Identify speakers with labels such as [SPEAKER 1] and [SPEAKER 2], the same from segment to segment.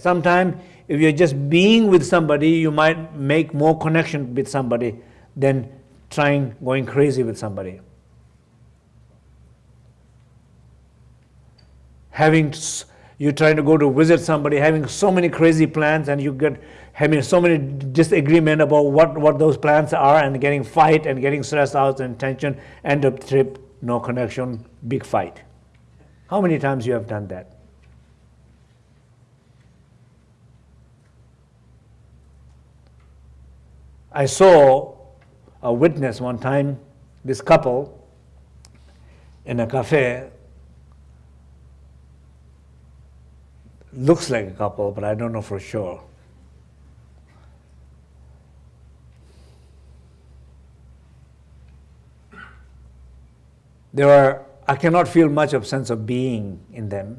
[SPEAKER 1] sometimes if you're just being with somebody, you might make more connection with somebody than trying going crazy with somebody. Having you're trying to go to visit somebody, having so many crazy plans, and you get having so many disagreement about what, what those plans are, and getting fight and getting stressed out and tension, end of trip, no connection, big fight. How many times you have done that? I saw a witness one time, this couple in a cafe looks like a couple, but I don't know for sure. There are, I cannot feel much of sense of being in them.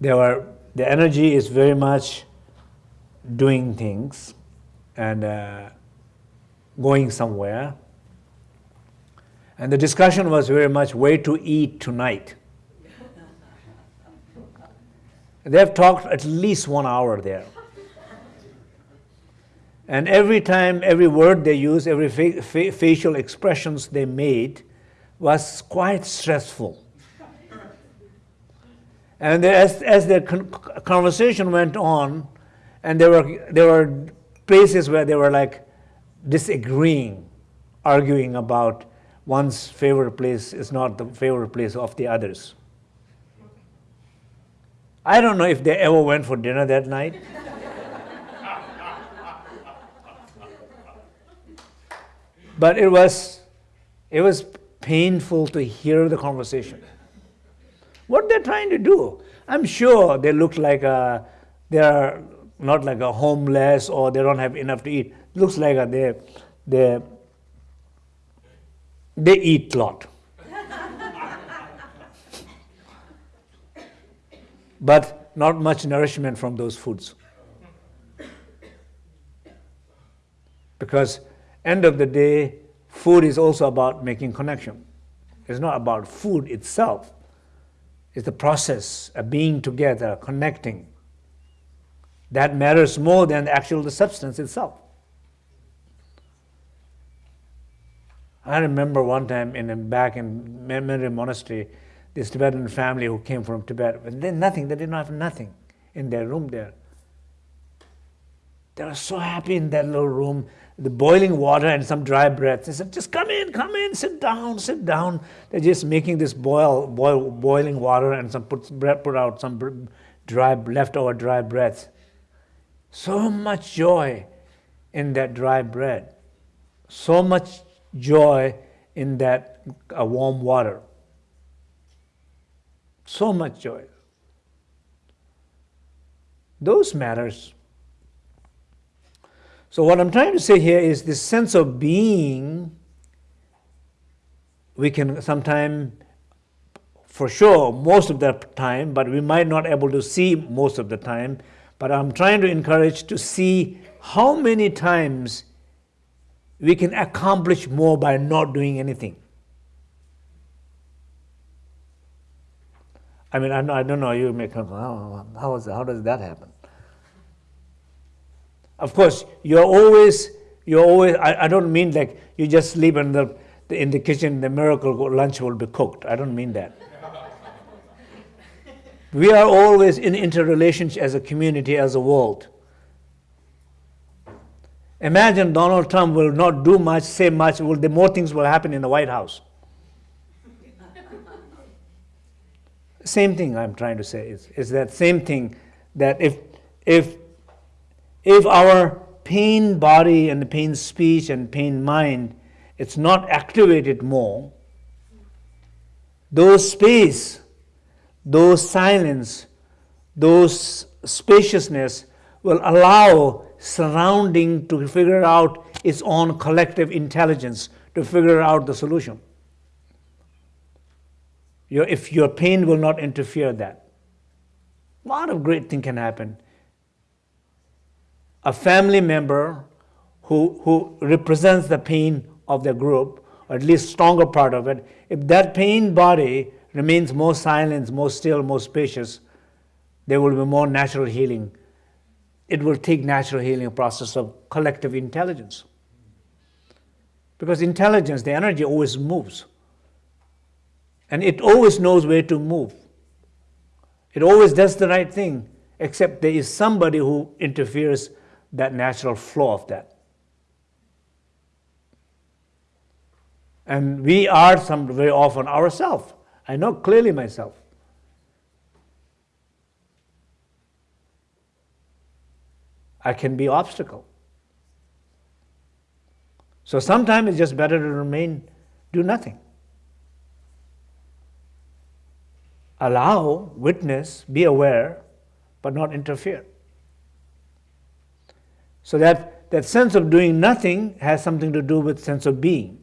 [SPEAKER 1] There are, the energy is very much doing things and uh, going somewhere. And the discussion was very much where to eat tonight. They've talked at least one hour there. And every time, every word they used, every fa fa facial expressions they made was quite stressful. And as, as the con conversation went on, and there were, there were places where they were like disagreeing, arguing about one's favorite place is not the favorite place of the others. I don't know if they ever went for dinner that night. but it was, it was painful to hear the conversation. What they're trying to do, I'm sure they look like uh, a, they're not like a homeless or they don't have enough to eat. Looks like a, they, they, they eat a lot. but not much nourishment from those foods. Because end of the day, food is also about making connection. It's not about food itself. It's the process of being together, connecting. That matters more than the actual the substance itself. I remember one time in back in Menri Monastery, this Tibetan family who came from Tibet, and they nothing, they did not have nothing in their room there. They were so happy in that little room, the boiling water and some dry bread. They said, just come in, come in, sit down, sit down. They're just making this boil, boil boiling water and some put, put out some dry, leftover dry bread. So much joy in that dry bread. So much joy in that uh, warm water. So much joy. Those matters. So what I'm trying to say here is this sense of being, we can sometimes, for sure, most of the time, but we might not able to see most of the time, but I'm trying to encourage to see how many times we can accomplish more by not doing anything. I mean, I, I don't know, you may come, how, how, is, how does that happen? Of course, you're always, you're always, I, I don't mean like you just sleep in the, in the kitchen, the miracle lunch will be cooked. I don't mean that. We are always in interrelationship as a community, as a world. Imagine Donald Trump will not do much, say much, will, the more things will happen in the White House. same thing I'm trying to say is, is that same thing that if, if, if our pain body and the pain speech and pain mind, it's not activated more, those space, those silence, those spaciousness will allow surrounding to figure out its own collective intelligence to figure out the solution. Your, if your pain will not interfere that. A lot of great thing can happen. A family member who, who represents the pain of the group, or at least stronger part of it, if that pain body remains more silent, more still, more spacious, there will be more natural healing. It will take natural healing, a process of collective intelligence. Because intelligence, the energy always moves. And it always knows where to move. It always does the right thing, except there is somebody who interferes that natural flow of that. And we are some very often ourselves. I know clearly myself. I can be obstacle. So sometimes it's just better to remain, do nothing. Allow, witness, be aware, but not interfere. So that, that sense of doing nothing has something to do with sense of being.